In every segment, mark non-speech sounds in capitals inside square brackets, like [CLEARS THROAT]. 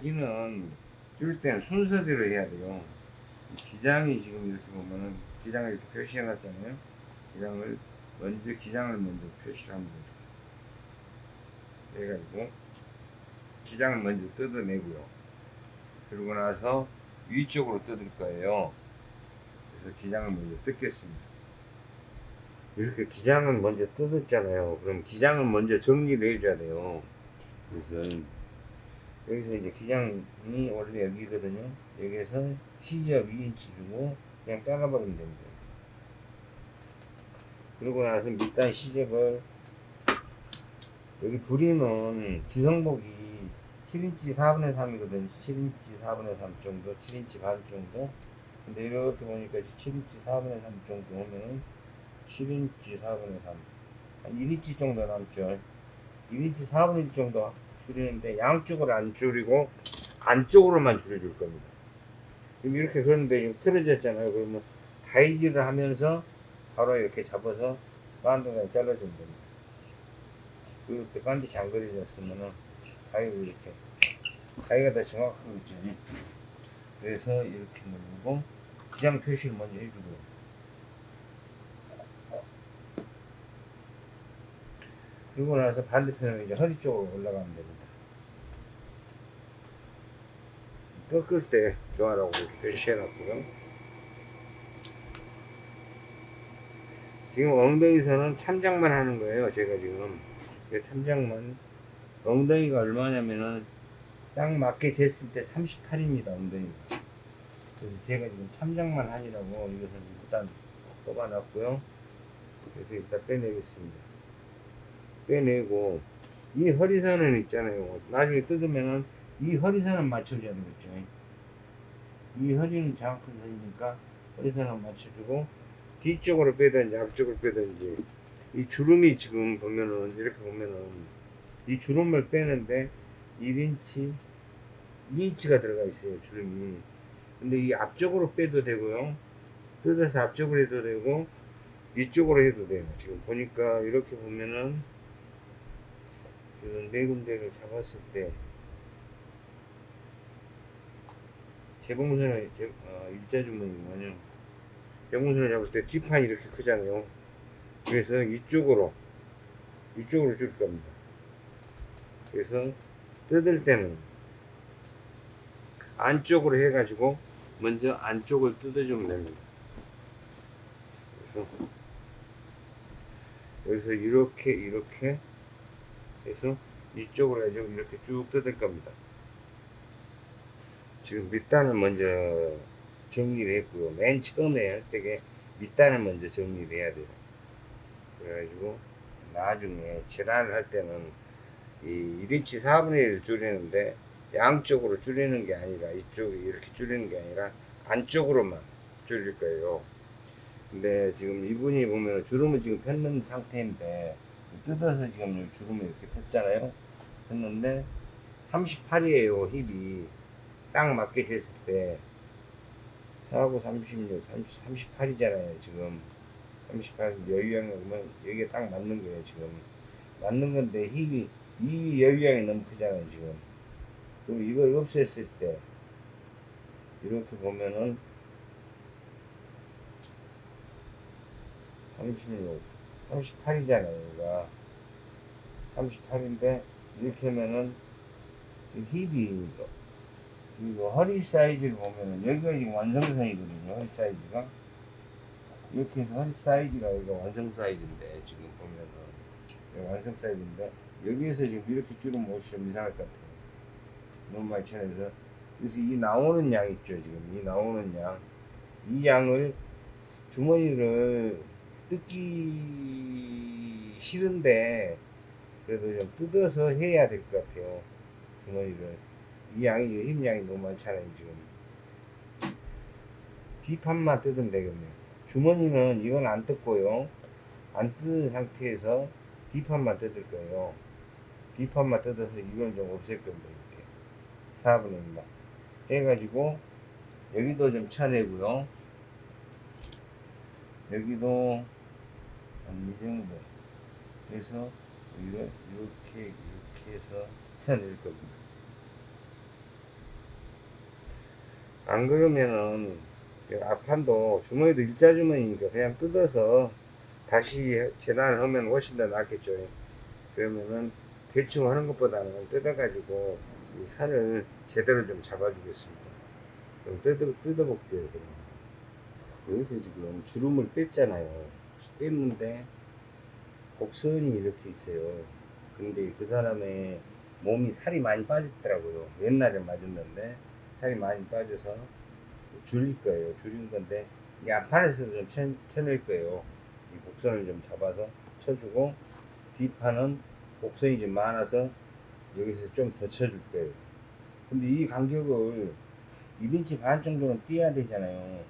바지는 줄 때는 순서대로 해야 돼요. 이 기장이 지금 이렇게 보면은 기장을 이렇게 표시해 놨잖아요. 기장을 먼저 기장을 먼저 표시를 합니다. 그래가지고 기장을 먼저 뜯어내고요. 그러고 나서 위쪽으로 뜯을 거예요. 그래서 기장을 먼저 뜯겠습니다. 이렇게 기장을 먼저 뜯었잖아요. 그럼 기장을 먼저 정리를 해줘야 돼요. 그래서 여기서 이제 기장이 원래 여기거든요. 여기에서 시접 2인치 주고 그냥 잘라버리면 됩니다. 그러고 나서 밑단 시접을 여기 부리는 기성복이 7인치 4분의 3이거든요. 7인치 4분의 3 정도, 7인치 반 정도. 근데 이렇게 보니까 7인치 4분의 3 정도 오면은 7인치 4분의 3. 한 1인치 정도 남죠. 1인치 4분의 1 정도 줄이는데 양쪽을 안 줄이고 안쪽으로만 줄여줄 겁니다. 지금 이렇게 그런데 틀어졌잖아요. 그러면 다이즈를 하면서 바로 이렇게 잡아서 반대로 잘라주면 됩니다. 이렇게 반드시 안 그려졌으면은 가위로 이렇게 가위가 더 정확하고 있죠. 그래서 이렇게 누르고 기장 표시를 먼저 해주고요. 그리고 나서 반대편으로 이제 허리 쪽으로 올라가면 됩니다. 꺾을 때 좋아라고 표시해 놨고요. 지금 엉덩이선은 참작만 하는 거예요. 제가 지금 그 참작만 엉덩이가 얼마냐면은 딱 맞게 됐을 때 38입니다. 엉덩이가. 그래서 제가 지금 참작만 하니라고 이것을 일단 뽑아놨고요. 그래서 일단 빼내겠습니다. 빼내고 이 허리선은 있잖아요. 나중에 뜯으면은 이 허리선은 맞춰줘야 되겠죠. 이 허리는 정확한 선이니까 허리선을 맞춰주고 뒤쪽으로 빼든지 앞쪽으로 빼든지 이 주름이 지금 보면은 이렇게 보면은 이 주름을 빼는데 1인치 2인치가 들어가 있어요 주름이. 근데 이 앞쪽으로 빼도 되고요. 뜯어서 앞쪽으로 해도 되고 이쪽으로 해도 돼요. 지금 보니까 이렇게 보면은 지금 네 군데를 잡았을 때 재봉선을 재, 어, 일자 주문이면요. 재봉선을 잡을 때 뒷판이 이렇게 크잖아요. 그래서 이쪽으로 이쪽으로 줄 겁니다. 그래서 뜯을 때는 안쪽으로 해가지고 먼저 안쪽을 뜯어주면 됩니다. 그래서 여기서 이렇게 이렇게 해서 이쪽으로 해서 이렇게 쭉 뜯을 겁니다 지금 밑단을 먼저 정리를 했고요. 맨 처음에 할 때게 밑단을 먼저 정리를 해야 돼요. 그래가지고 나중에 재단을 할 때는 이 1인치 4분의 1을 줄이는데 양쪽으로 줄이는 게 아니라 이쪽에 이렇게 줄이는 게 아니라 안쪽으로만 줄일 거예요. 근데 지금 이분이 보면 주름을 지금 폈는 상태인데 뜯어서 지금 주름을 이렇게 폈잖아요. 폈는데 38이에요 힙이 딱 맞게 됐을 때 4하고 36, 30, 38이잖아요 지금. 38 여유양이 오면 여기에 딱 맞는 거예요 지금. 맞는 건데 힙이 이 여유양이 너무 크잖아요 지금. 그럼 이걸 없앴을 때 이렇게 보면은 36 38이잖아요 여기가 38인데 이렇게 하면은 이 힙이 그리고 허리 사이즈를 보면은 여기가 지금 완성선이거든요 허리 사이즈가. 이렇게 해서 허리 사이즈가 여기가 완성 사이즈인데 지금 보면은. 완성 사이즈인데. 여기에서 지금 이렇게 줄은 못이 좀 이상할 것 같아요. 너무 많이 쳐내서. 그래서 이 나오는 양 있죠 지금. 이 나오는 양이 양을 주머니를 뜯기 싫은데 그래도 좀 뜯어서 해야 될 것 같아요 주머니를 이 양이 힘 양이 너무 많잖아요 지금. 뒷판만 뜯으면 되겠네요. 주머니는 이건 안 뜯고요. 안 뜯은 상태에서 뒷판만 뜯을 거예요. 뒷판만 뜯어서 이건 좀 없앨 겁니다 이렇게. 4분의 1만 해가지고 여기도 좀 쳐내고요. 여기도 한이 정도 여기를 이렇게 이렇게 해서 붙여낼 겁니다. 안 그러면은 이 앞판도 주머니도 일자 주머니니까 그냥 뜯어서 다시 재단을 하면 훨씬 더 낫겠죠. 그러면은 대충 하는 것보다는 뜯어 가지고 이 선을 제대로 좀 잡아 주겠습니다. 좀 뜯어, 뜯어 볼게요. 그럼. 여기서 지금 주름을 뺐잖아요. 뺐는데 곡선이 이렇게 있어요. 근데 그 사람의 몸이 살이 많이 빠졌더라고요. 옛날에 맞았는데 살이 많이 빠져서 줄일 거예요. 줄인 건데 이 앞판에서 좀 쳐, 쳐낼 거예요. 이 곡선을 좀 잡아서 쳐주고 뒷판은 곡선이 좀 많아서 여기서 좀 더 쳐줄 거예요. 근데 이 간격을 1인치 반 정도는 띄어야 되잖아요.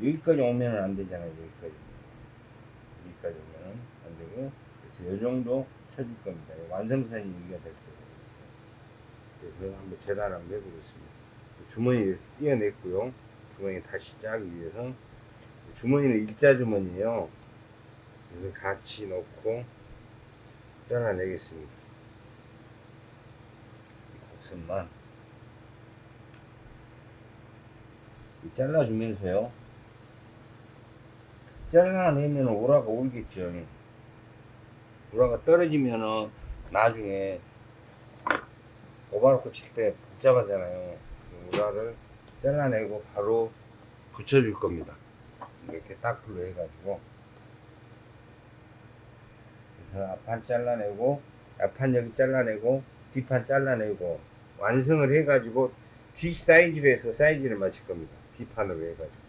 여기까지 오면은 안 되잖아요. 여기까지. 여기까지 오면은 안 되고. 그래서 이 정도 쳐줄 겁니다. 완성선이 여기가 될 거예요. 그래서 한번 재단 한번 해보겠습니다. 주머니 이렇게 띄어냈고요. 주머니 다시 짜기 위해서. 주머니는 일자 주머니에요. 그래서 같이 넣고 잘라내겠습니다. 이 곡선만. 이 잘라주면서요. 잘라내면 오라가 울겠죠. 오라가 떨어지면은 나중에 오바로코 칠 때 복잡하잖아요. 그 오라를 잘라내고 바로 붙여줄 겁니다. 이렇게 딱불로 해가지고. 그래서 앞판 잘라내고, 앞판 여기 잘라내고, 뒷판 잘라내고, 완성을 해가지고, 뒷 사이즈로 해서 사이즈를 맞출 겁니다. 뒷판으로 해가지고.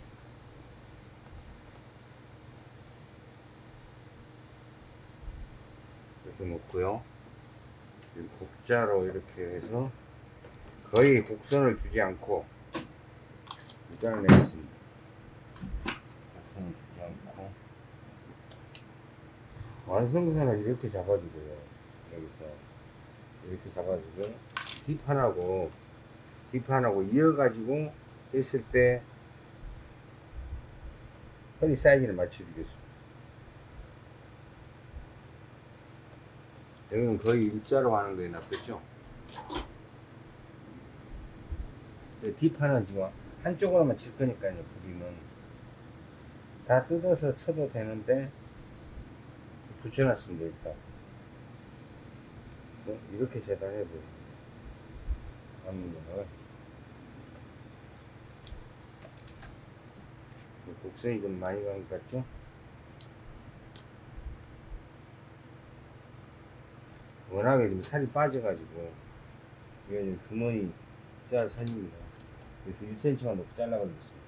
그래서 놓고요. 곡자로 이렇게 해서 거의 곡선을 주지 않고 일단은 내겠습니다. 곡선을 주지 않고 완성선을 이렇게 잡아주고요. 여기서 이렇게 잡아주고 뒷판하고 뒷판하고 이어가지고 했을 때 허리 사이즈를 맞춰주겠습니다. 여기는 거의 일자로 하는 거에 낫겠죠? 네, 뒷판은 지금 한쪽으로만 칠 거니까요, 부리는. 다 뜯어서 쳐도 되는데, 붙여놨습니다, 일단. 이렇게 재단해보세요. 앞면을. 곡선이 좀 많이 간 것 같죠? 워낙에 좀 살이 빠져가지고 지금 주머니 짜 선입니다. 그래서 1cm만 높게 잘라버리겠습니다.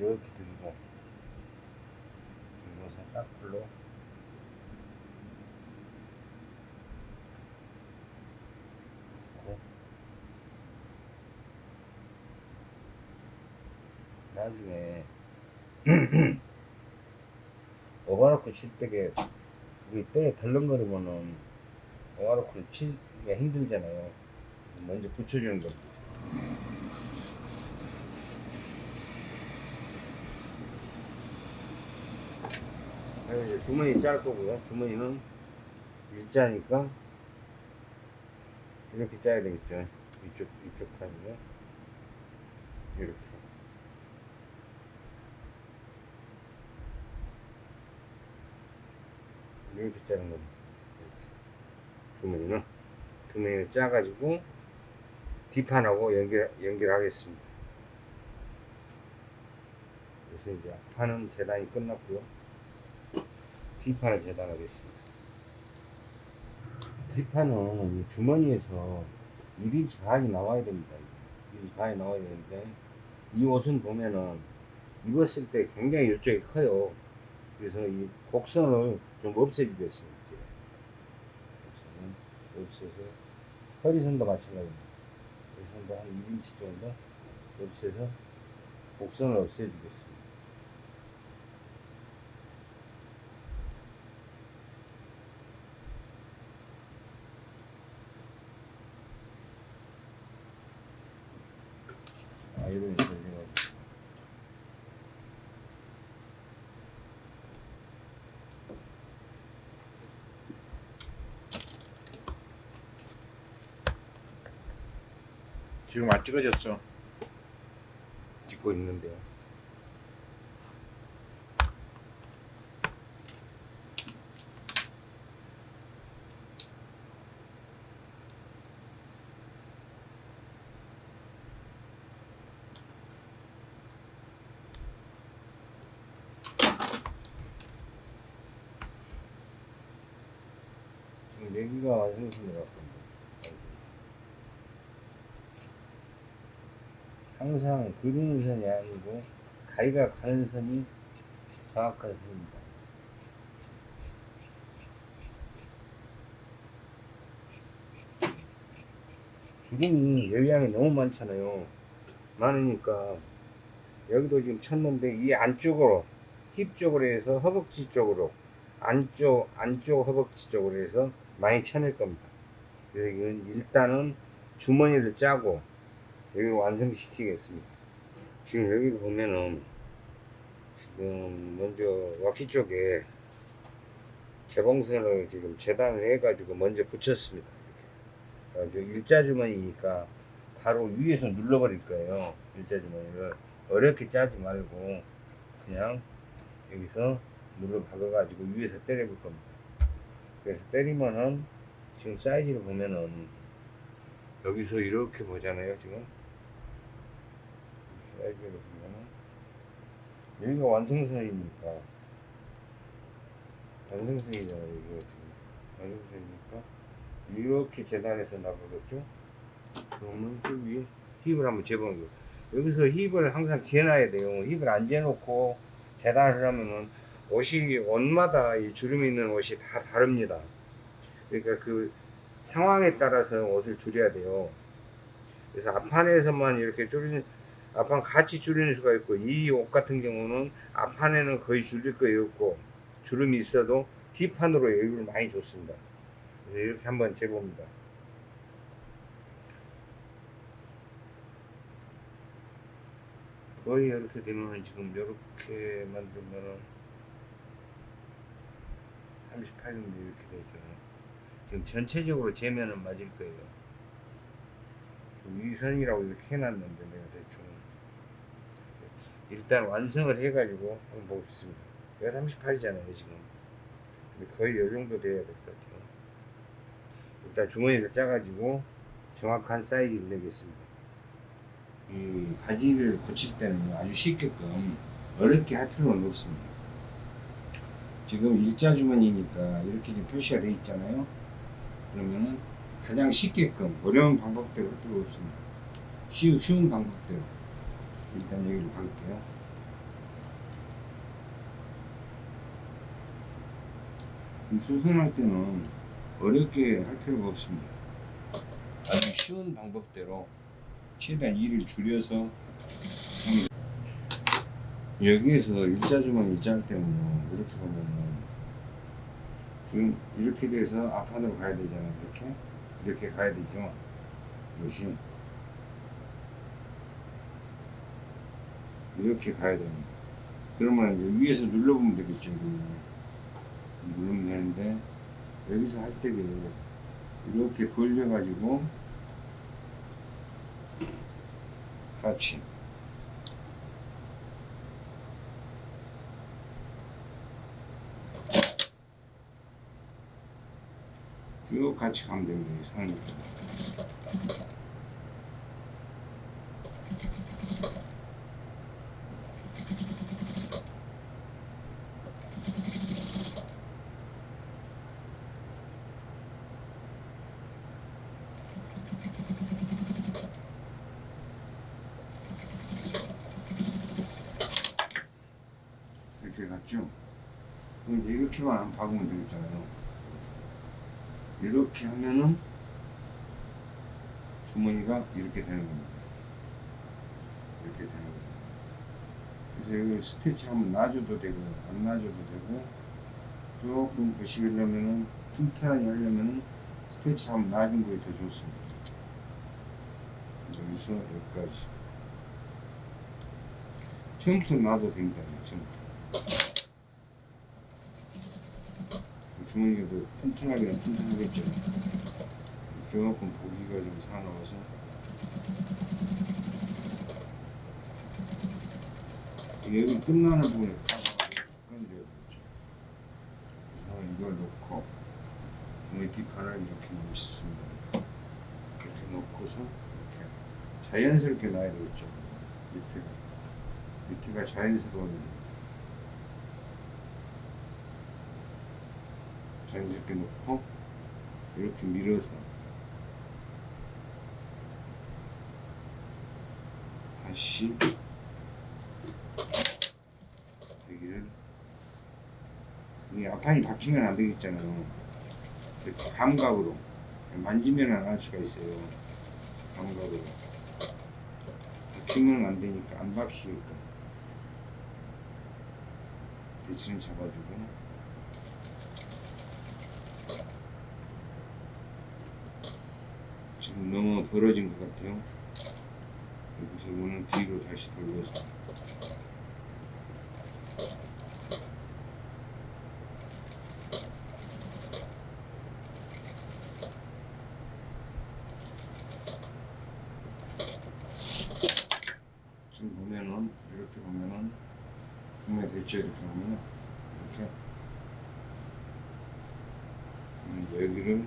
이렇게 들고 들고서 딱불로 넣고 나중에 [CLEARS THROAT] 오바로크 칠 때게 이게 때에 덜렁거리면은 오바로크를 치기가 힘들잖아요. 먼저 붙여주는. 그리고 이제 주머니 짤 거고요. 주머니는 일자니까 이렇게 짜야 되겠죠. 이쪽 이쪽 판이요. 이렇게. 이렇게 짜는 겁니다. 이렇게. 주머니는 주머니를 짜가지고 뒷판하고 연결 연결하겠습니다. 그래서 이제 앞판은 재단이 끝났고요. 뒷판을 재단하겠습니다. 뒷판은 이 주머니에서 1인치 반이 나와야 됩니다. 1인치 반이 나와야 되는데 이 옷은 보면은 입었을 때 굉장히 이쪽이 커요. 그래서 이 곡선을 좀 없애주고 있습니다. 곡선은 없애서 허리선도 마찬가지입니다. 허리선도 한 1인치 정도 없애서 곡선을 없애주겠습니다. 이런 지금 안 찍어졌어. 찍고 내기가 완성된 것 같습니다. 항상 그리는 선이 아니고 가위가 가는 선이 정확한 선입니다. 기름이 열량이 너무 많잖아요. 많으니까 여기도 지금 쳤는데 이 안쪽으로 힙 쪽으로 해서 허벅지 쪽으로 안쪽 안쪽 허벅지 쪽으로 해서 많이 쳐낼 겁니다. 그래서 이건 일단은 주머니를 짜고 여기를 완성시키겠습니다. 지금 여기 보면은 지금 먼저 와키 쪽에 개봉선을 지금 재단을 해가지고 먼저 붙였습니다. 그래가지고 일자 주머니니까 바로 위에서 눌러버릴 거예요. 일자 주머니를 어렵게 짜지 말고 그냥 여기서 눌러 박아가지고 위에서 때려볼 겁니다. 그래서 때리면은 지금 사이즈를 보면은 여기서 이렇게 보잖아요 지금 사이즈를 보면은 여기가 완성선이니까 완성선이잖아요 이거 완성선이니까 이렇게 재단해서 나가겠죠? 그러면 그 위에 힙을 한번 재보는 거예요. 여기서 힙을 항상 재놔야 돼요. 힙을 안 재놓고 재단을 하면은 옷이 옷마다 이 주름이 있는 옷이 다 다릅니다. 그러니까 그 상황에 따라서 옷을 줄여야 돼요. 그래서 앞판에서만 이렇게 줄이는, 앞판 같이 줄이는 수가 있고, 이 옷 같은 경우는 앞판에는 거의 줄일 거에 없고, 주름이 있어도 뒷판으로 여유를 많이 줬습니다. 그래서 이렇게 한번 재봅니다. 거의 이렇게 되면 지금 이렇게 만들면은 38정도 이렇게 되죠. 지금 전체적으로 재면은 맞을 거예요. 위선이라고 이렇게 해놨는데 내가 대충 일단 완성을 해가지고 한번 보겠습니다. 내가 38이잖아요 지금. 근데 거의 이 정도 돼야 될 것 같아요. 일단 주머니를 짜가지고 정확한 사이즈를 내겠습니다. 이 바지를 고칠 때는 아주 쉽게끔 어렵게 할 필요는 없습니다. 지금 일자 주머니니까 이렇게 지금 표시가 되어 있잖아요. 그러면은 가장 쉽게끔 어려운 방법대로 할 필요 없습니다. 쉬운, 쉬운 방법대로 일단 여기를 박을게요. 이 수선할 때는 어렵게 할 필요가 없습니다. 아주 쉬운 방법대로 최대한 일을 줄여서. 여기에서 일자주머니 짤 때는요 이렇게 보면은 지금 이렇게 돼서 앞판으로 가야 되잖아요. 이렇게 이렇게 가야 되죠. 이것이 이렇게 가야 됩니다. 그러면 이제 위에서 눌러보면 되겠죠. 이거. 누르면 되는데 여기서 할 때게 이렇게 벌려가지고 같이 쭉 같이 가면 됩니다. 이 상이. 이렇게 갔죠? 그럼 이제 이렇게만 안 박으면 되겠잖아요. 이렇게 하면은 주머니가 이렇게 되는 겁니다. 이렇게 되는 거죠. 스티치 한번 놔줘도 되고 안 놔줘도 되고 조금 보시려면은 튼튼하게 하려면은 스티치 한번 놔준 거에 더 좋습니다. 여기서 여기까지 처음부터 놔도 됩니다. 처음부터. 주머니가 더 튼튼하기는 튼튼하겠죠. 조금 보기가 좀 사나워서. 여기 끝나는 부분에. 그래서 이걸 놓고 이 뒷판을 이렇게 놓습니다. 이렇게 놓고서 이렇게 자연스럽게 놔야 되겠죠. 밑에가 밑에가 자연스러운 자연스럽게 놓고 이렇게 밀어서 다시 여기를 이 앞판이 박히면 안 되겠잖아요. 이렇게 감각으로 만지면 안 할 수가 있어요. 감각으로 박히면 안 되니까 안 박히게끔 대신을 잡아주고 지금 너무 벌어진 것 같아요. 여기서 이거는 뒤로 다시 돌려서 지금 보면은 이렇게 보면은 분명 됐죠 이렇게 보면은 이렇게 음, 여기를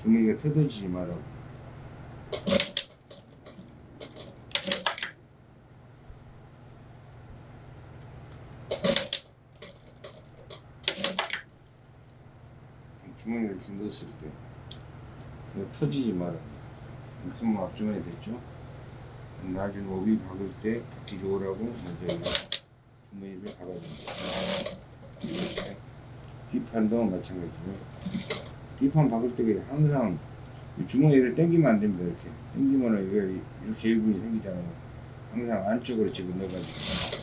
주머니가 뜯어지지 말라고. 주머니를 이렇게 넣었을 때 터지지 말아요 이렇게 뭐 앞주머니 됐죠 나중에 오비 박을 때 박기 좋으라고 먼저 이거 주머니를 박아줍니다. 이렇게 뒷판도 마찬가지고요. 뒷판 박을 때 항상 이 주머니를 당기면 안 됩니다 이렇게. 당기면은 이게 이렇게 일분이 생기잖아요. 항상 안쪽으로 집어 넣어가지고.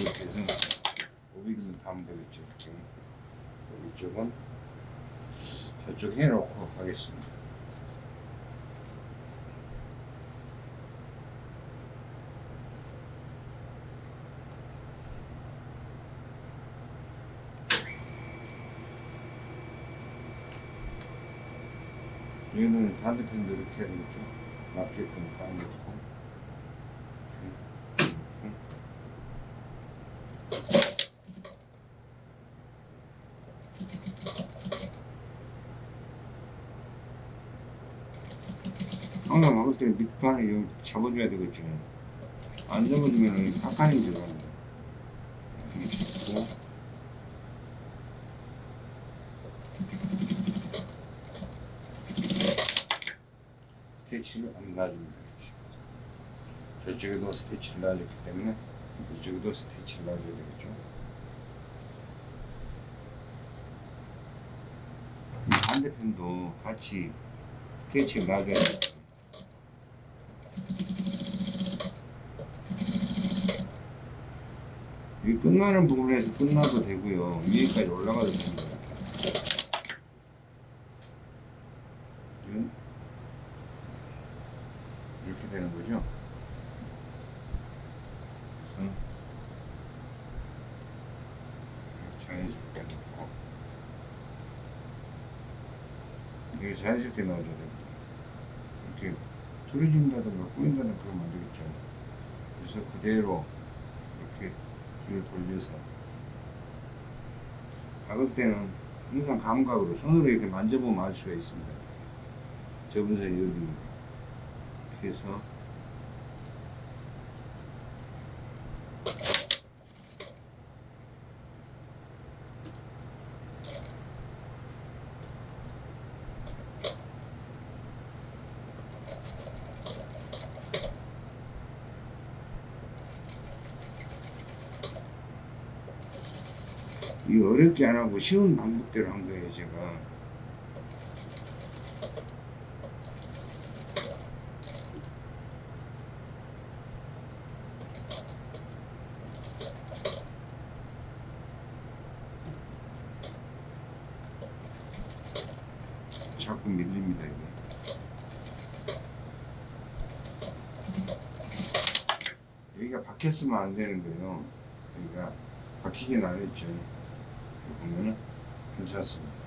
이렇게 해서 오비를 담으면 되겠죠 이렇게. 이쪽은 저쪽 해놓고 하겠습니다 얘는 반대편도 이렇게 해야 되겠죠. 맞게끔 딱 놓고 이렇게 놓고 항상 먹을 때는 밑판에 잡아줘야 되겠죠 안 잡아주면 깎아내기 들어갑니다 이렇게 잡고 이렇게. 저쪽에도 스티치를 놔줬기 때문에 이쪽에도 스티치를 놔줘야 되겠죠. 이 반대편도 같이 스티치를 놔줘야 돼요. 이 끝나는 부분에서 끝나도 되고요. 위에까지 올라가도 됩니다. 지금 이렇게 되는 거죠. 응. 자연스럽게 넣고 이게 자연스럽게 넣어줘야 돼요. 이렇게 틀어진다든가 꼬인다든가 그러면 안 되겠죠. 그래서 그대로 이렇게 뒤를 돌려서 박을 때는 항상 감각으로 손으로 이렇게 만져보면 알 수가 있습니다. 접은선이 어디인가. 그래서 이 어렵게 안 하고 쉬운 방법대로 한 거예요, 제가. 자꾸 밀립니다, 이게. 여기가 박혔으면 안 되는 거예요. 여기가 박히긴 안 했죠. 보면은 괜찮습니다.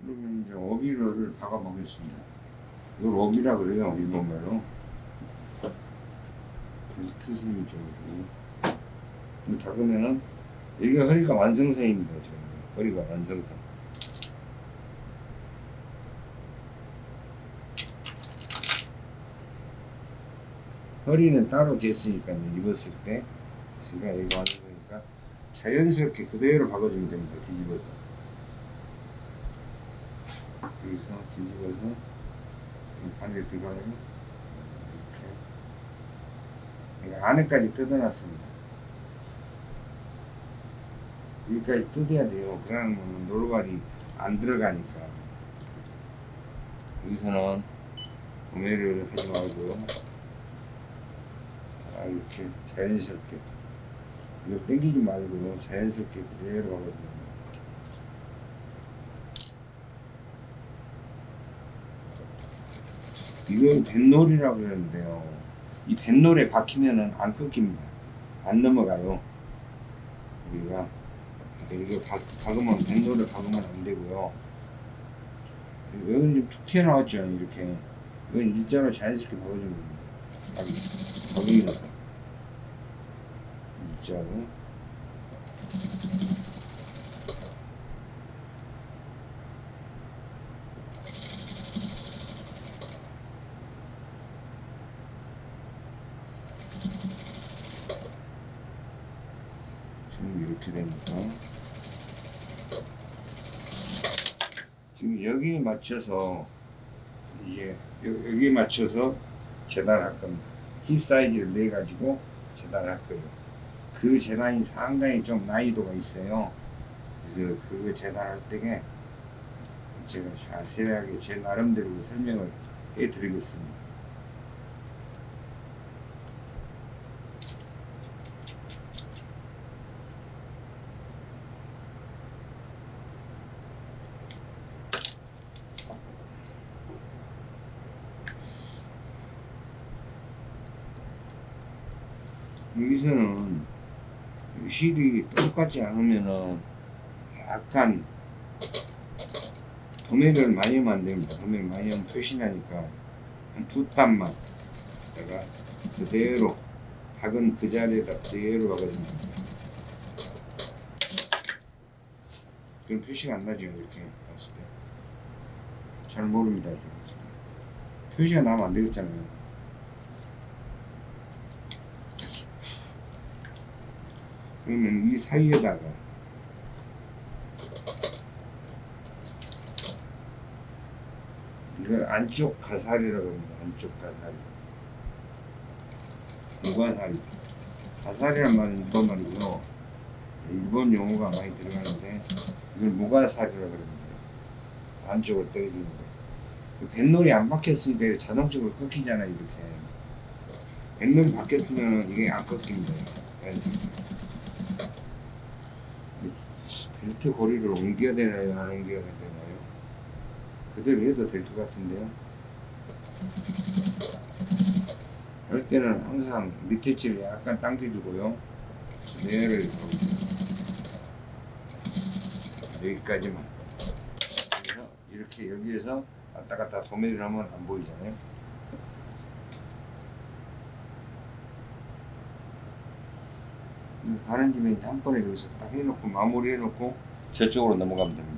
그러면 여기도 그러면 이제 어비를 박아 보겠습니다. 이걸 어비라 그래요 일본말로. 벨트 선이죠. 여기. 이거 박으면은 여기가 허리가 완성선입니다. 지금 허리가 완성선. 허리는 따로 쟀으니까 입었을 때 그러니까 이거 완성이니까 자연스럽게 그대로 박아주면 됩니다. 뒤집어서. 여기서 뒤집어서 반대 들어가요. 이렇게. 안에까지 뜯어놨습니다. 여기까지 뜯어야 돼요. 그러면 노루발이 안 들어가니까. 여기서는 구매를 하지 말고 자, 이렇게 자연스럽게 이거 당기지 말고 자연스럽게 그대로 박아주면 이건 뱃놀이라고 그러는데요. 이 뱃놀에 박히면은 안 끊깁니다. 안 넘어가요. 우리가 이거 박, 박으면 뱃놀에 박으면 안 되고요. 여기는 좀툭 튀어나왔죠. 이렇게. 이건 일자로 자연스럽게 박아주는 겁니다. 박, 박으면서. 일자로. 지금 이렇게 되니까 지금 여기에 맞춰서 이게 여- 여기에 맞춰서 재단할 겁니다. 힙 사이즈를 내 가지고 재단할 거예요. 그 재단이 상당히 좀 난이도가 있어요. 그래서 그거 재단할 때에 제가 자세하게 제 나름대로 설명을 해드리겠습니다. 여기서는 힐이 똑같지 않으면은 약간 도매를 많이 하면 안 됩니다. 도매를 많이 하면 표시나니까 한 두 땀만 내가 그대로 박은 그 자리에다 그대로 박아주면 됩니다. 그럼 표시가 안 나죠 이렇게 봤을 때. 잘 모릅니다. 표시가 나면 안 되겠잖아요. 그러면 이 사이에다가 이걸 안쪽 가사리라고 합니다. 안쪽 가사리. 무가사리. 가사리란 말은 일본 말이고요. 일본 용어가 많이 들어가는데 이걸 무가사리라고 합니다. 안쪽을 때려주는 거. 그 뱃놀이 안 박혔으니까 자동적으로 끊기잖아요. 이렇게. 뱃놀이 박혔으면 이게 안 끊깁니다. 벨트 고리를 옮겨야 되나요? 안 옮겨야 되나요? 그대로 해도 될 것 같은데요. 할 때는 항상 밑에 줄 약간 당겨주고요. 내를 여기까지만. 이렇게 여기에서 왔다 갔다 도매를 하면 안 보이잖아요. 가는 김에 한 번에 여기서 딱 해놓고 마무리 해놓고 저쪽으로 넘어가면 됩니다.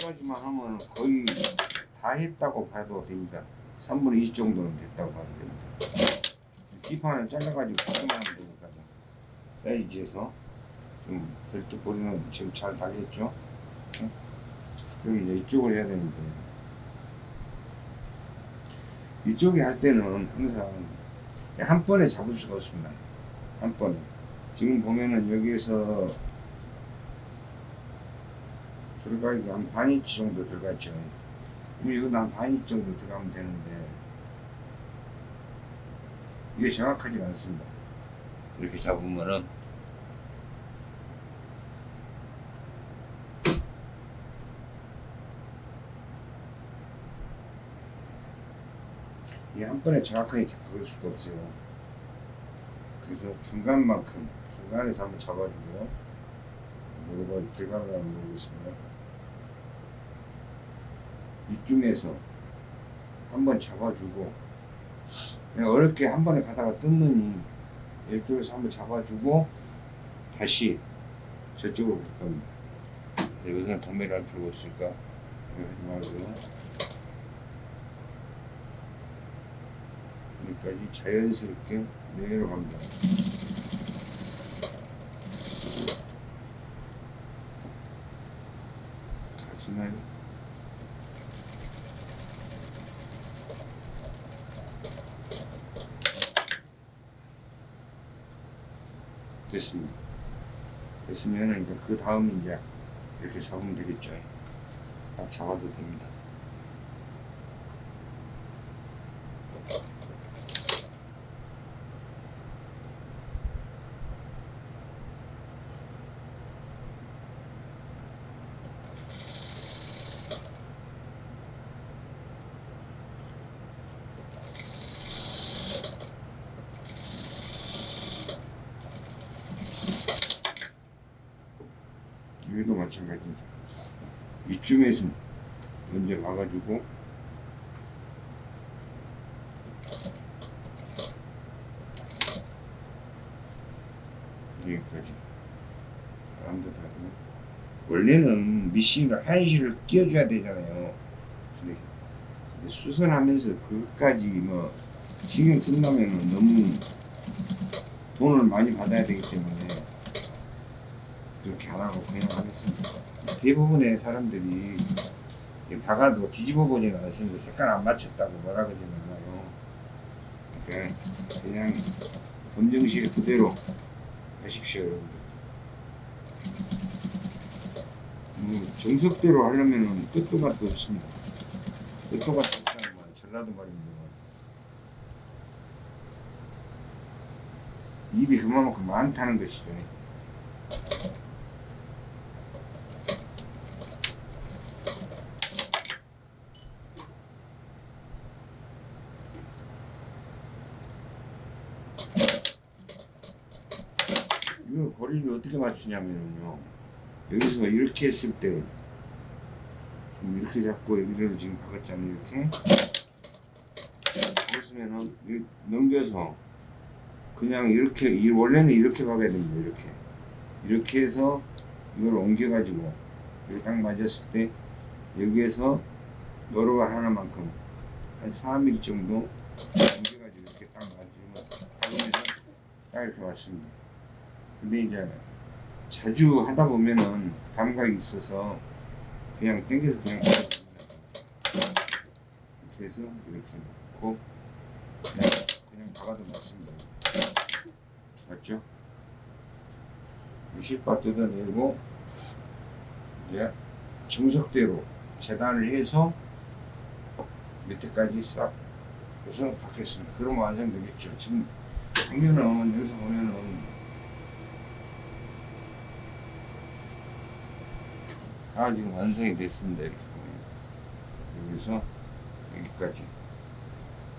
여기까지만 하면 거의 다 했다고 봐도 됩니다. 3분의 2 정도는 됐다고 봐도 됩니다. 뒷판을 잘라가지고 바꾸면 하면 되니까 사이즈에서 좀 별도 보리는 지금 잘 달렸죠? 응? 여기 이제 이쪽을 해야 되는데 이쪽에 할 때는 항상 한 번에 잡을 수가 없습니다. 한 번에. 지금 보면은 여기에서 들어가기가 한 반인치 정도 들어갔죠. 이거 한 반인치 정도 들어가면 되는데 이게 정확하지 않습니다. 이렇게 잡으면은 이게 한 번에 정확하게 잡을 수가 없어요. 그래서 중간만큼 중간에서 한번 잡아주고요. 무릎을 들어가면 모르겠습니다. 이쯤에서 한번 잡아주고 그냥 어렵게 한 번에 가다가 뜯느니 이쪽에서 한번 잡아주고 다시 저쪽으로 갈 겁니다. 여기서는 도매를 할 필요가 없으니까 이거 하지 말고요. 여기까지 자연스럽게 내려갑니다. 가시나요? 됐습니다. 됐으면 이제 그 다음에 이제 이렇게 잡으면 되겠죠. 딱 잡아도 됩니다. 여기도 마찬가지입니다. 이쯤에서 먼저 와가지고 여기까지 완벽하게 원래는 미싱을 한시를 끼워줘야 되잖아요. 근데, 근데 수선하면서 그것까지 뭐 신경 쓴다면 너무 돈을 많이 받아야 되기 때문에 그렇게 안 하고 그냥 하겠습니다. 대부분의 사람들이 박아도 뒤집어 보지는 않습니다. 색깔 안 맞췄다고 뭐라 그러지 않아요. 그냥 검정실 그대로 하십시오, 여러분들. 음, 정석대로 하려면은 끝도 맛도 없습니다. 끝도 맛도 없다는 말, 전라도 말입니다. 입이 그만큼 많다는 것이죠. 이거 거리를 어떻게 맞추냐면요. 여기서 이렇게 했을 때 지금 이렇게 잡고 여기를 지금 박았잖아요. 이렇게 박았으면은 이- 넘겨서 그냥 이렇게 이 원래는 이렇게 박아야 됩니다. 이렇게 이렇게 해서 이걸 옮겨가지고 이렇게 딱 맞았을 때 여기에서 노루발 하나만큼 한 4mm 정도 옮겨가지고 이렇게 딱 맞으면 딱 이렇게 맞습니다. 근데 이제 자주 하다 보면은 감각이 있어서 그냥 당겨서 그냥. 이렇게 해서 이렇게 놓고 그냥, 그냥 박아도 맞습니다. 맞죠? 힐바 뜯어내고 이제 정석대로 재단을 해서 밑에까지 싹 해서 박겠습니다. 그러면 완성되겠죠. 지금 보면은 여기서 보면은 다 지금 완성이 됐습니다. 이렇게 여기서 여기까지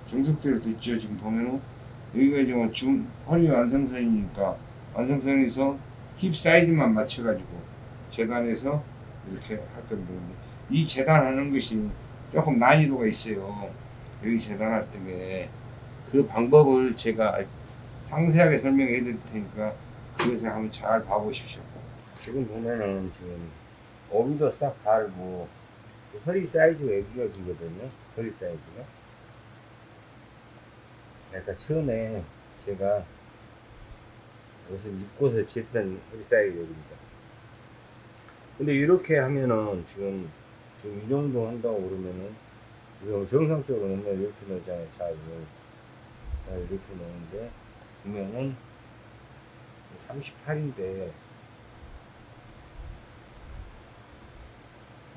정석대로 됐죠. 지금 보면은 여기가 지금 지금 허리 완성선이니까 완성선에서 힙 사이즈만 맞춰가지고 재단해서 이렇게 할 건데 이 재단하는 것이 조금 난이도가 있어요. 여기 재단할 때에 그 방법을 제가 상세하게 설명해 드릴 테니까 그것을 한번 잘 봐보십시오. 지금 보면은 지금 오비도 싹 달고 허리 사이즈가 여기가 기거든요. 허리 사이즈가. 그러니까 처음에 제가 옷을 입고서 쟀던 허리 사이즈입니다. 근데 이렇게 하면은 지금 지금 이 정도 한다고 그러면은 이거 정상적으로 넣으면 이렇게 넣잖아요 자 자, 이렇게 넣는데 보면은 38인데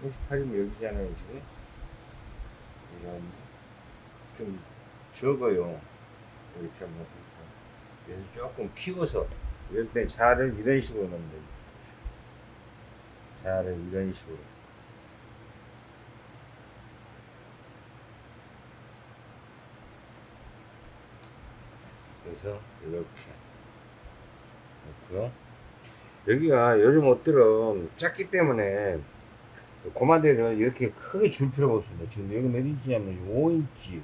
38이면 여기잖아요 지금 이건 좀 적어요. 이렇게 하면 그래서 조금 키워서 이럴 때 자를 이런 식으로 넣으면 됩니다. 자를 이런 식으로. 그래서 이렇게 놓고요. 여기가 요즘 옷들은 작기 때문에 고마대를 이렇게 크게 줄 필요가 없습니다. 지금 여기 몇 인치냐면 5인치,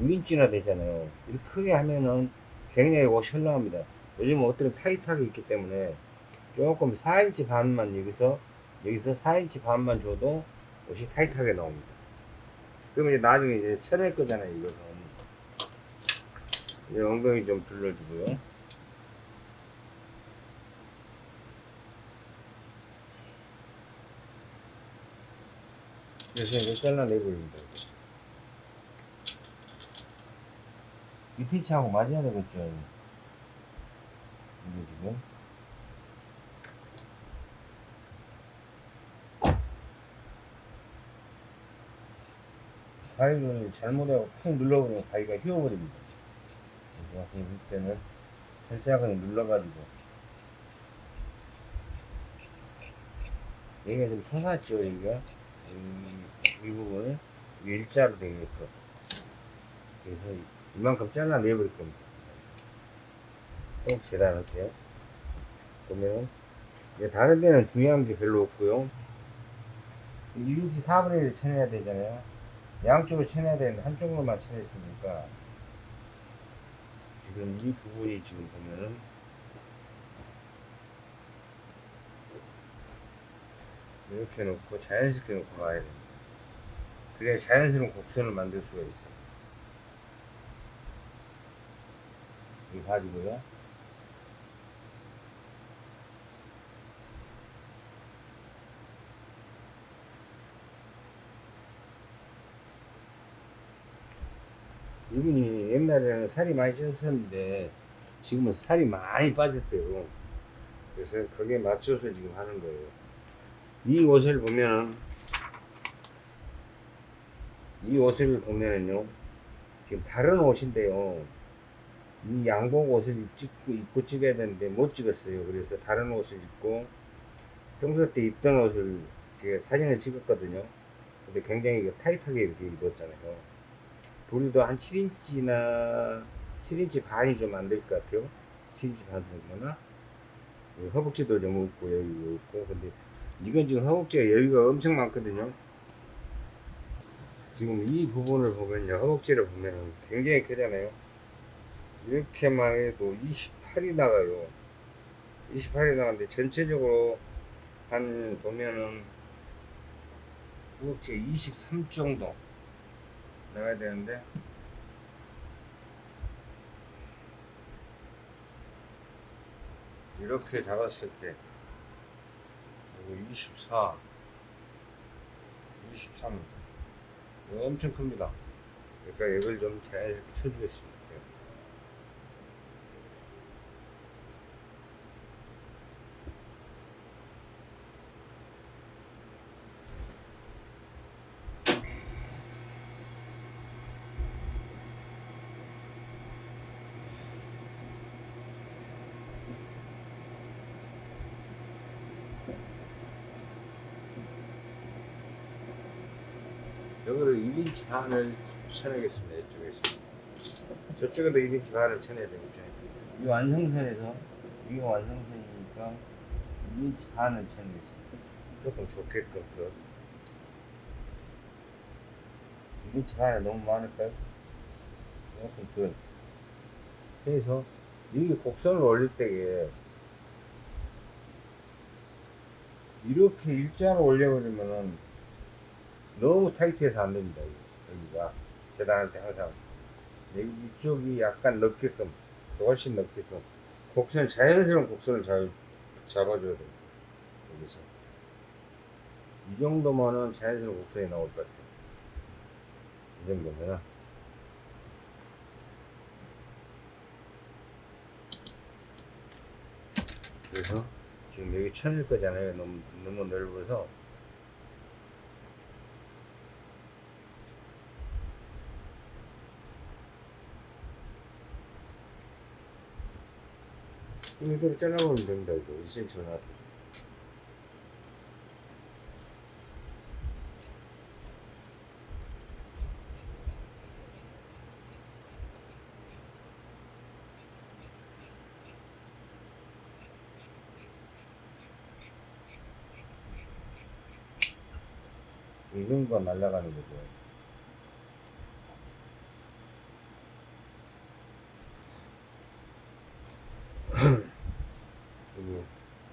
6인치나 되잖아요. 이렇게 크게 하면은 굉장히 옷이 헐렁합니다. 요즘 옷들은 타이트하게 있기 때문에 조금 4인치 반만 여기서 여기서 4인치 반만 줘도 옷이 타이트하게 나옵니다. 그러면 이제 나중에 이제 쳐낼 거잖아요, 이것은. 이 엉덩이 좀 둘러주고요. 그래서 이거 잘라내버립니다. 이 피치하고 맞아야 되겠죠. 이게 지금. 가위를 잘못하고 푹 눌러버리면 가위가 휘어버립니다. 그래서 이때는 살짝은 눌러가지고 여기가 좀 솟았죠 여기가 이, 이 부분을 일자로 되게끔 그래서 이만큼 잘라내버릴 겁니다. 꼭 재단할게요. 보면 이제 다른 데는 중요한 게 별로 없고요. 1인치 4분의 1을 쳐내야 되잖아요. 양쪽을 쳐내야 되는데 한쪽으로만 쳐냈으니까 지금 이 부분이 지금 보면은 이렇게 놓고 자연스럽게 놓고 가야 됩니다. 그래야 자연스러운 곡선을 만들 수가 있어요. 이 바지고요. 이분이 옛날에는 살이 많이 쪘었는데 지금은 살이 많이 빠졌대요. 그래서 거기에 맞춰서 지금 하는 거예요. 이 옷을 보면은 이 옷을 보면은요 지금 다른 옷인데요. 이 양복 옷을 찍고 입고 찍어야 되는데 못 찍었어요. 그래서 다른 옷을 입고 평소 때 입던 옷을 제가 사진을 찍었거든요. 근데 굉장히 타이트하게 이렇게 입었잖아요. 부리도 한 7인치나 7인치 반이 좀 안 될 것 같아요. 7인치 반 정도나? 허벅지도 좀 없고 여기 없고. 근데 이건 지금 허벅지가 여기가 엄청 많거든요. 지금 이 부분을 보면요 허벅지를 보면 굉장히 크잖아요. 이렇게만 해도 28이 나가요 28이 나가는데 전체적으로 한 보면은 허벅지 23 정도 나가야 되는데 이렇게 잡았을 때 그리고 24 23 이거 엄청 큽니다. 그러니까 이걸 좀 자연스럽게 쳐주겠습니다 제가. 여기를 1인치 반을 쳐내겠습니다. 이쪽에서. 저쪽에도 1인치 반을 쳐내야 되겠죠. 이 완성선에서, 이게 완성선이니까 1인치 반을 쳐내겠습니다. 조금 좋게끔 더. 1인치 반이 너무 많을까요? 조금 더. 그래서 이게 곡선을 올릴 때에 이렇게 일자로 올려버리면은 너무 타이트해서 안 됩니다. 여기가 재단할 때 항상 이쪽이 약간 넓게끔 훨씬 넓게끔 곡선 자연스러운 곡선을 잘 잡아줘야 돼요. 여기서 이 정도면은 자연스러운 곡선이 나올 것 같아요. 이 정도면은 그래서 지금 여기 천일 거잖아요. 너무 너무 넓어서 이대로 잘라보면 됩니다. 이거 1cm만 놔도. 이 정도가 날아가는 거죠. 그리고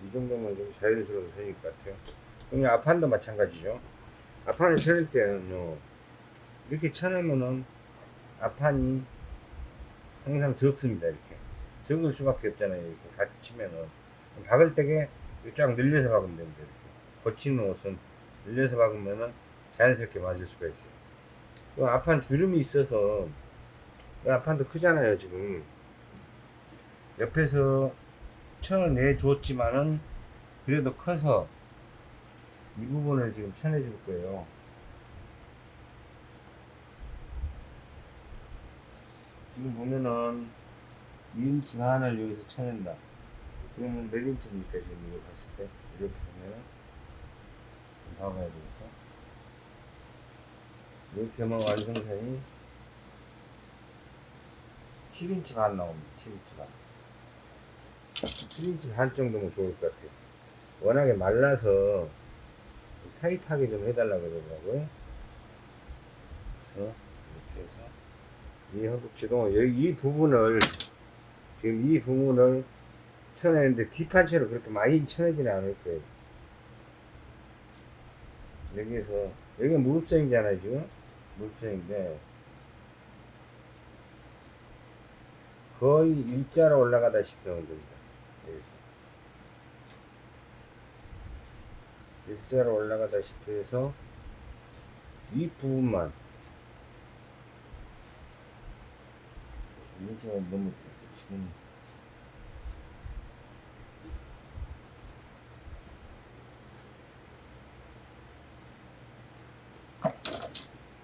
이 정도면 좀 자연스러운 선일 것 같아요. 여기 앞판도 마찬가지죠. 앞판을 쳐낼 때는요, 이렇게 쳐내면은 앞판이 항상 적습니다. 이렇게. 적을 수밖에 없잖아요. 이렇게 같이 치면은. 박을 때게 쫙 늘려서 박으면 됩니다. 이렇게. 거치는 옷은 늘려서 박으면은 자연스럽게 맞을 수가 있어요. 그 앞판 주름이 있어서, 이 앞판도 크잖아요, 지금. 옆에서 쳐내 줬지만은 그래도 커서 이 부분을 지금 쳐내 줄 거예요. 지금 보면은 2인치 반을 여기서 쳐낸다. 그러면 몇 인치입니까? 지금 이거 봤을 때 이렇게 보면은 좀 봐봐야 되겠죠. 이렇게 하면 완성선이 7인치 반 나옵니다. 7인치 반. 7인치 반 정도면 좋을 것 같아요. 워낙에 말라서 타이트하게 좀 해달라고 그러더라고요. 그래서 이렇게 해서 이 허벅지도 여기 이 부분을 지금 이 부분을 쳐내는데 뒷판체로 그렇게 많이 쳐내지는 않을 거예요. 여기에서 여기가 무릎선이잖아요 지금 무릎선인데 거의 일자로 올라가다시피 하면 됩니다. 여기서 일자로 올라가다시피 해서 이 부분만 일자가 너무 지금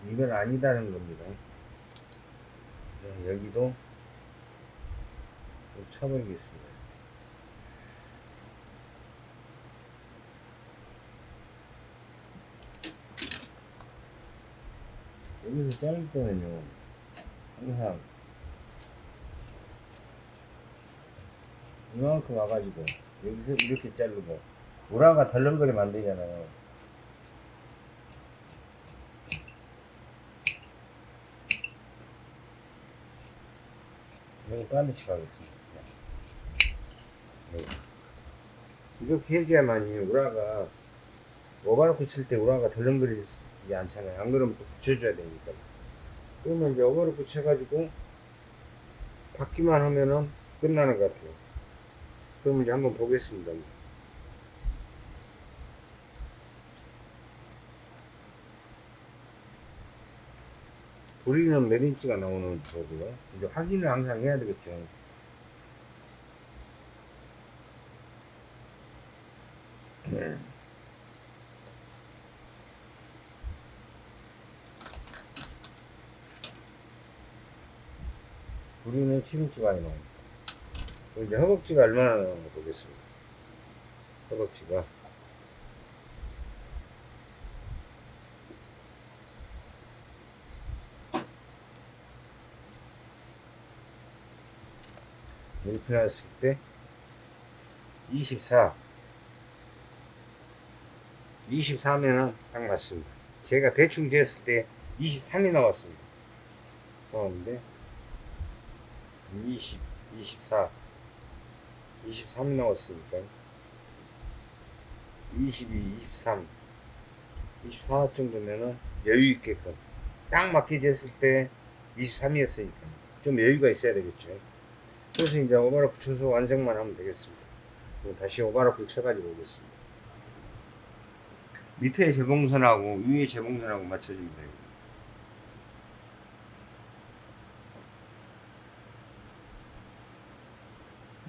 이건 아니다는 겁니다. 네, 여기도 좀 쳐버리겠습니다. 여기서 자를 때는요, 항상 이만큼 와가지고 여기서 이렇게 자르고 우라가 덜렁거리면 안 되잖아요. 여기 반드시 가겠습니다. 네. 이렇게 해줘야만이 우라가 오바로크 칠때 우라가 덜렁거리지 않잖아요. 안 그러면 또 붙여줘야 되니까. 그러면 이제 오바로크 쳐가지고 받기만 하면은 끝나는 것 같아요. 그럼 이제 한번 보겠습니다. 우리는 몇 인치가 나오는 거고요. 이제 확인을 항상 해야 되겠죠. 네. 우리는 7인치가 나옵니다. 그럼 이제 허벅지가 얼마나 나오는가 보겠습니다. 허벅지가. 이렇게 놨을 때, 24. 24면은 딱 맞습니다. 제가 대충 재었을 때 23이 나왔습니다. 나왔는데, 20, 24. 23이 나왔으니까 22, 23, 24 정도면은 여유 있게끔 딱 맞게 쟀을 때 23이었으니까 좀 여유가 있어야 되겠죠. 그래서 이제 오바로크 쳐서 완성만 하면 되겠습니다. 다시 오바로크를 쳐가지고 오겠습니다. 밑에 재봉선하고 위에 재봉선하고 맞춰주면 돼요.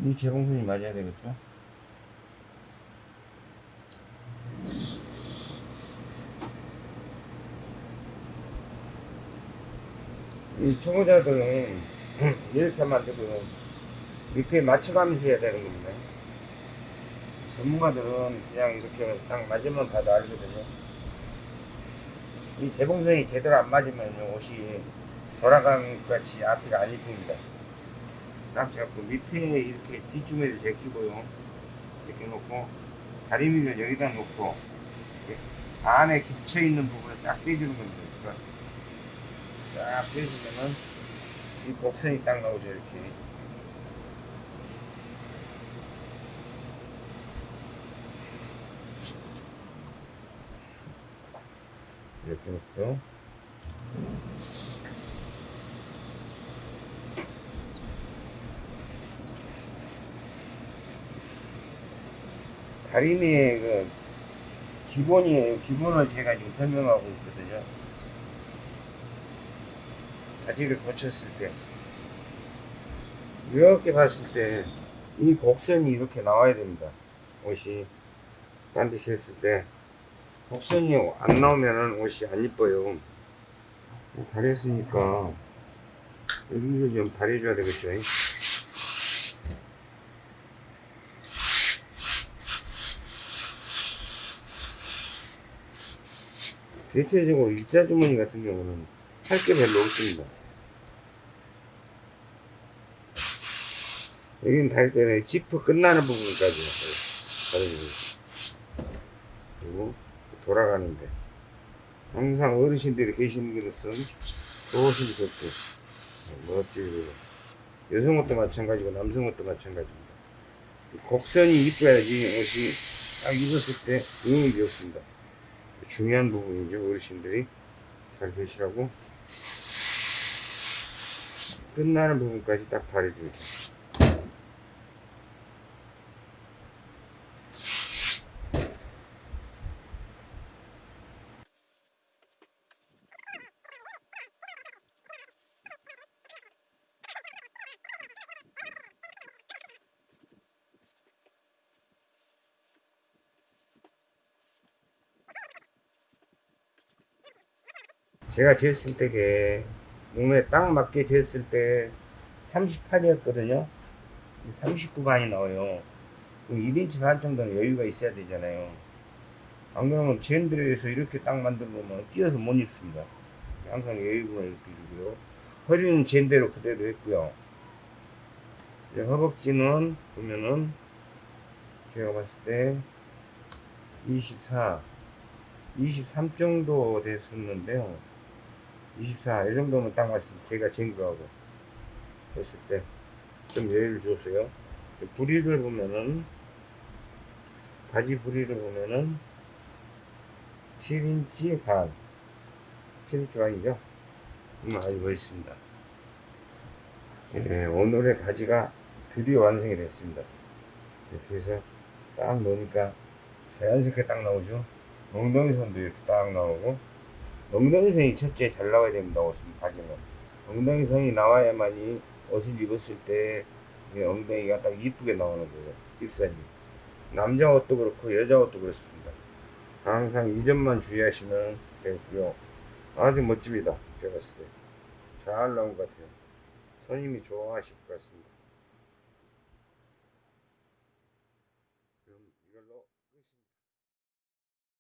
이 재봉선이 맞아야 되겠죠? 이 초보자들은 [CLEARS THROAT] 이렇게 만들고 밑에 맞춰가면서 해야 되는 겁니다. 전문가들은 그냥 이렇게 딱 맞으면 봐도 알거든요. 이 재봉선이 제대로 안 맞으면 옷이 돌아가는 것 같이 앞이가 안 이쁩니다. 딱 잡고 밑에 이렇게 뒷주머니를 제끼고요. 이렇게 놓고 다리미를 여기다 놓고 안에 겹쳐 있는 부분을 싹 빼주는 겁니다. 그러니까 싹 빼주면은 이 곡선이 딱 나오죠 이렇게. 이렇게 놓고요. 다리미의 그 기본이에요. 기본을 제가 지금 설명하고 있거든요. 바지를 고쳤을 때 이렇게 봤을 때 이 곡선이 이렇게 나와야 됩니다. 옷이 반드시 했을 때 곡선이 안 나오면은 옷이 안 이뻐요. 다렸으니까 여기를 좀 다려줘야 되겠죠. 대체적으로 일자 주머니 같은 경우는 할 게 별로 없습니다. 여기는 달 때는 지퍼 끝나는 부분까지 다려주고 그리고 돌아가는데 항상 어르신들이 계시는 것은 조심스럽게 멋지고 여성 옷도 마찬가지고 남성 옷도 마찬가지입니다. 곡선이 이뻐야지 옷이 딱 입었을 때 의욕이 없습니다. 중요한 부분이죠. 어르신들이 잘 계시라고 끝나는 부분까지 딱 다려줍니다. 제가 쟀을 때게 몸에 딱 맞게 쟀을 때 38이었거든요. 39반이 나와요. 그럼 1인치 반 정도는 여유가 있어야 되잖아요. 안 그러면 젠드레에서 이렇게 딱 만들면 뛰어서 못 입습니다. 항상 여유가 이렇게 주고요. 허리는 젠대로 그대로 했고요. 허벅지는 보면은 제가 봤을 때 24, 23 정도 됐었는데요. 24, 이 정도면 딱 맞습니다. 제가 잰 거하고 했을 때 좀 여유를 줬어요. 부리를 보면은, 바지 부리를 보면은 7인치 반, 7인치 반이죠. 음, 아주 멋있습니다. 예, 오늘의 바지가 드디어 완성이 됐습니다. 이렇게 해서 딱 넣으니까 자연스럽게 딱 나오죠. 엉덩이 선도 이렇게 딱 나오고 엉덩이 선이 첫째 잘 나와야 됩니다. 옷은 바지는 엉덩이 선이 나와야만이 옷을 입었을 때 엉덩이가 딱 이쁘게 나오는 거예요. 입선이 남자 옷도 그렇고 여자 옷도 그렇습니다. 항상 이 점만 주의하시면 되고요. 아주 멋집니다. 제가 봤을 때 잘 나온 것 같아요. 손님이 좋아하실 것 같습니다.